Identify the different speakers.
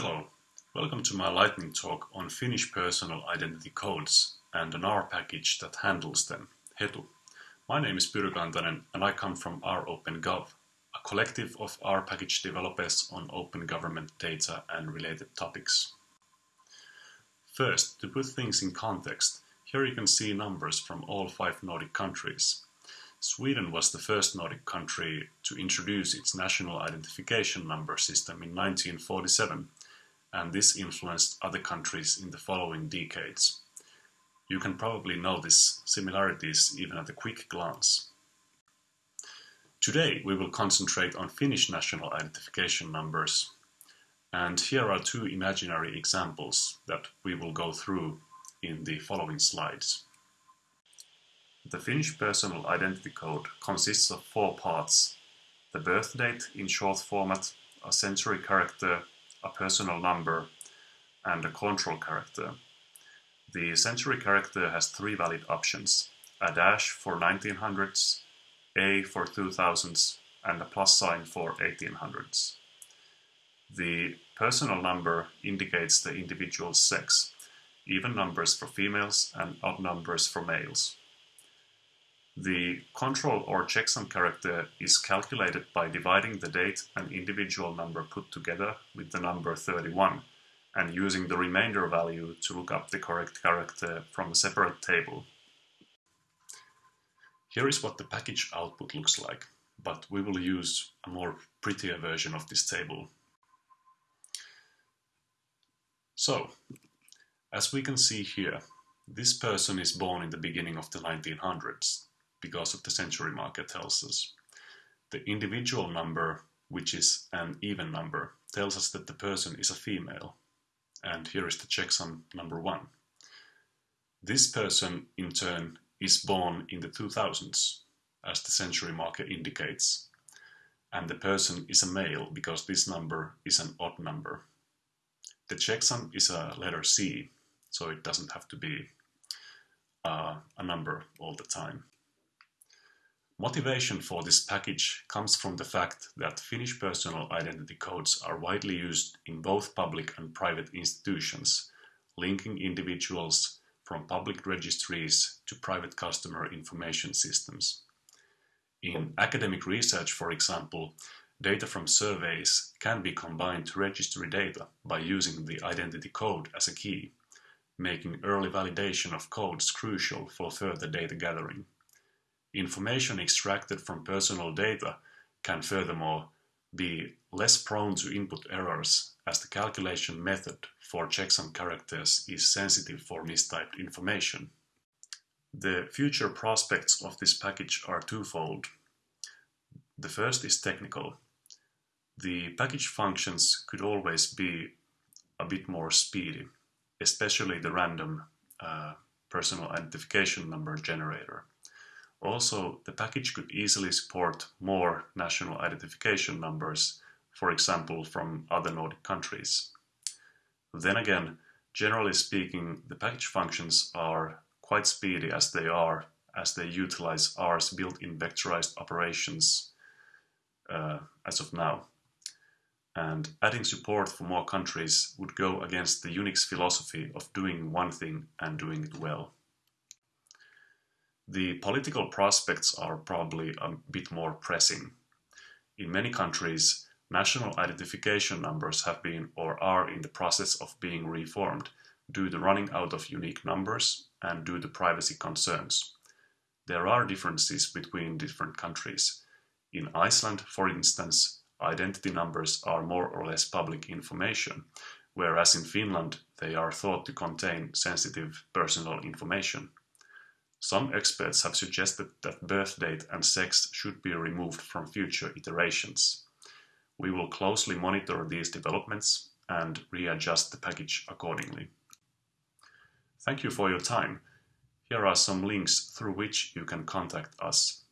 Speaker 1: Hello, welcome to my lightning talk on Finnish personal identity codes and an R package that handles them, Hetu. My name is Pyry Kantanen and I come from R-OpenGov, a collective of R package developers on open government data and related topics. First, to put things in context, here you can see numbers from all five Nordic countries. Sweden was the first Nordic country to introduce its national identification number system in 1947 and this influenced other countries in the following decades. You can probably notice similarities even at a quick glance. Today we will concentrate on Finnish national identification numbers, and here are two imaginary examples that we will go through in the following slides. The Finnish personal identity code consists of four parts. The birth date in short format, a century character, a personal number, and a control character. The century character has three valid options, a dash for 1900s, A for 2000s, and a plus sign for 1800s. The personal number indicates the individual's sex, even numbers for females and odd numbers for males. The control or checksum character is calculated by dividing the date and individual number put together with the number 31 and using the remainder value to look up the correct character from a separate table. Here is what the package output looks like, but we will use a more prettier version of this table. So, as we can see here, this person is born in the beginning of the 1900s because of the century marker tells us. The individual number, which is an even number, tells us that the person is a female. And here is the checksum number one. This person, in turn, is born in the 2000s, as the century marker indicates. And the person is a male because this number is an odd number. The checksum is a letter C, so it doesn't have to be uh, a number all the time. Motivation for this package comes from the fact that Finnish personal identity codes are widely used in both public and private institutions, linking individuals from public registries to private customer information systems. In academic research, for example, data from surveys can be combined to registry data by using the identity code as a key, making early validation of codes crucial for further data gathering. Information extracted from personal data can furthermore be less prone to input errors as the calculation method for checksum characters is sensitive for mistyped information. The future prospects of this package are twofold. The first is technical. The package functions could always be a bit more speedy, especially the random uh, personal identification number generator. Also, the package could easily support more national identification numbers, for example from other Nordic countries. Then again, generally speaking, the package functions are quite speedy as they are, as they utilize R's built-in vectorized operations uh, as of now. And adding support for more countries would go against the Unix philosophy of doing one thing and doing it well. The political prospects are probably a bit more pressing. In many countries, national identification numbers have been or are in the process of being reformed due to running out of unique numbers and due to privacy concerns. There are differences between different countries. In Iceland, for instance, identity numbers are more or less public information, whereas in Finland they are thought to contain sensitive personal information. Some experts have suggested that birth date and sex should be removed from future iterations. We will closely monitor these developments and readjust the package accordingly. Thank you for your time. Here are some links through which you can contact us.